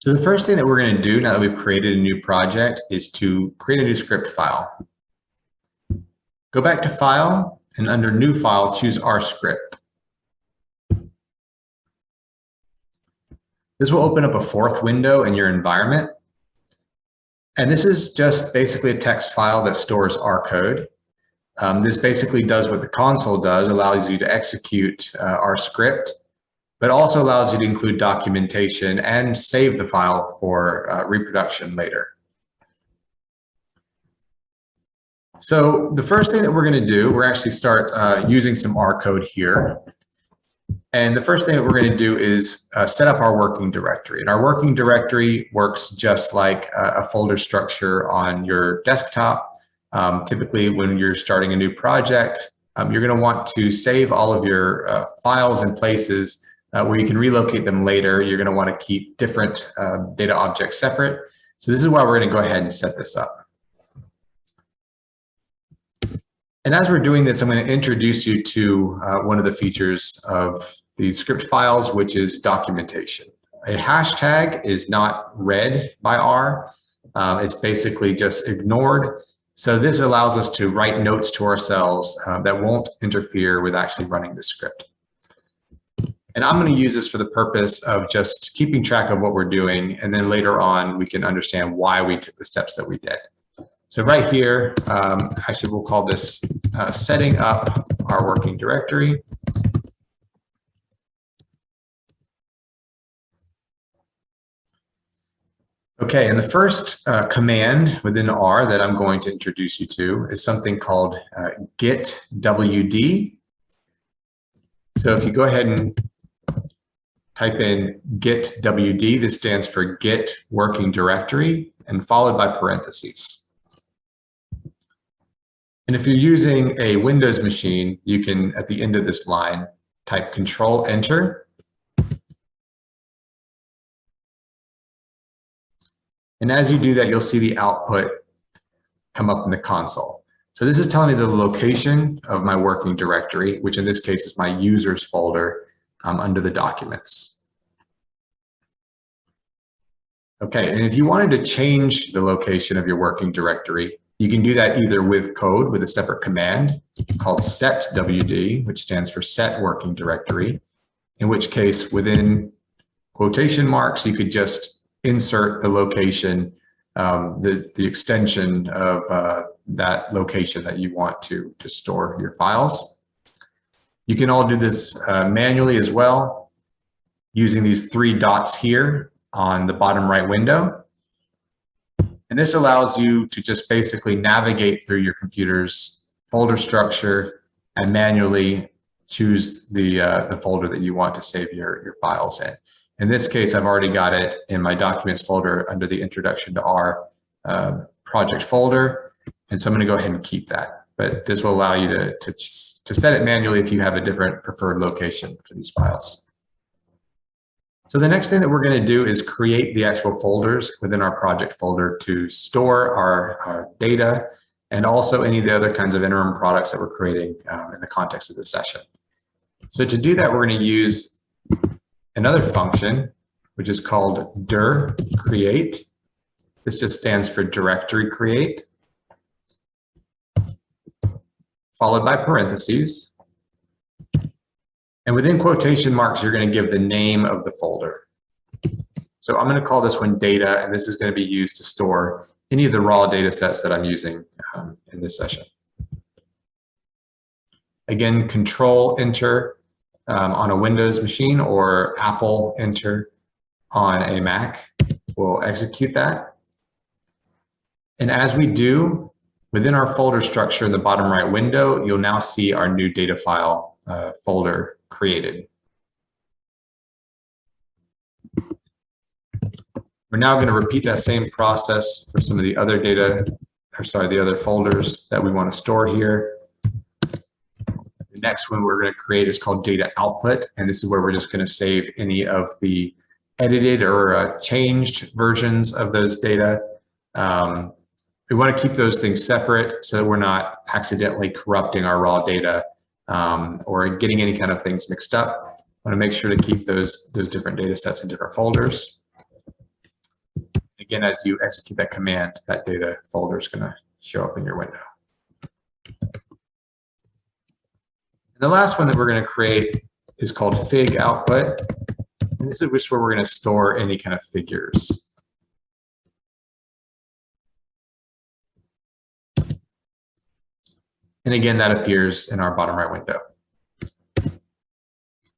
So the first thing that we're going to do now that we've created a new project is to create a new script file. Go back to File and under New File, choose R script. This will open up a fourth window in your environment. And this is just basically a text file that stores R code. Um, this basically does what the console does, allows you to execute uh, R script, but also allows you to include documentation and save the file for uh, reproduction later. So the first thing that we're going to do, we're actually start uh, using some R code here. And the first thing that we're going to do is uh, set up our working directory. And our working directory works just like a, a folder structure on your desktop. Um, typically, when you're starting a new project, um, you're going to want to save all of your uh, files in places uh, where you can relocate them later. You're going to want to keep different uh, data objects separate. So this is why we're going to go ahead and set this up. And as we're doing this, I'm going to introduce you to uh, one of the features of these script files, which is documentation. A hashtag is not read by R. Um, it's basically just ignored. So this allows us to write notes to ourselves uh, that won't interfere with actually running the script. And I'm going to use this for the purpose of just keeping track of what we're doing. And then later on, we can understand why we took the steps that we did. So right here, um, actually we'll call this uh, setting up our working directory. Okay, and the first uh, command within R that I'm going to introduce you to is something called uh, git wd. So if you go ahead and type in git wd, this stands for git working directory and followed by parentheses. And if you're using a Windows machine, you can, at the end of this line, type Control Enter. And as you do that, you'll see the output come up in the console. So this is telling me the location of my working directory, which in this case is my users folder um, under the documents. Okay, and if you wanted to change the location of your working directory, you can do that either with code with a separate command called setwd, which stands for set working directory, in which case within quotation marks, you could just insert the location, um, the, the extension of uh, that location that you want to, to store your files. You can all do this uh, manually as well using these three dots here on the bottom right window. And this allows you to just basically navigate through your computer's folder structure and manually choose the, uh, the folder that you want to save your, your files in. In this case, I've already got it in my documents folder under the introduction to R uh, project folder. And so I'm going to go ahead and keep that. But this will allow you to, to, to set it manually if you have a different preferred location for these files. So the next thing that we're going to do is create the actual folders within our project folder to store our, our data and also any of the other kinds of interim products that we're creating um, in the context of this session. So to do that, we're going to use another function, which is called dir create. This just stands for directory create, followed by parentheses. And within quotation marks, you're going to give the name of the folder. So I'm going to call this one data, and this is going to be used to store any of the raw data sets that I'm using um, in this session. Again, control enter um, on a Windows machine or Apple enter on a Mac will execute that. And as we do, within our folder structure in the bottom right window, you'll now see our new data file uh, folder created. We're now going to repeat that same process for some of the other data, or sorry, the other folders that we want to store here. The next one we're going to create is called data output, and this is where we're just going to save any of the edited or uh, changed versions of those data. Um, we want to keep those things separate so that we're not accidentally corrupting our raw data um, or getting any kind of things mixed up. I want to make sure to keep those, those different data sets in different folders. again, as you execute that command, that data folder is going to show up in your window. And the last one that we're going to create is called fig output. And this is where we're going to store any kind of figures. And again, that appears in our bottom right window.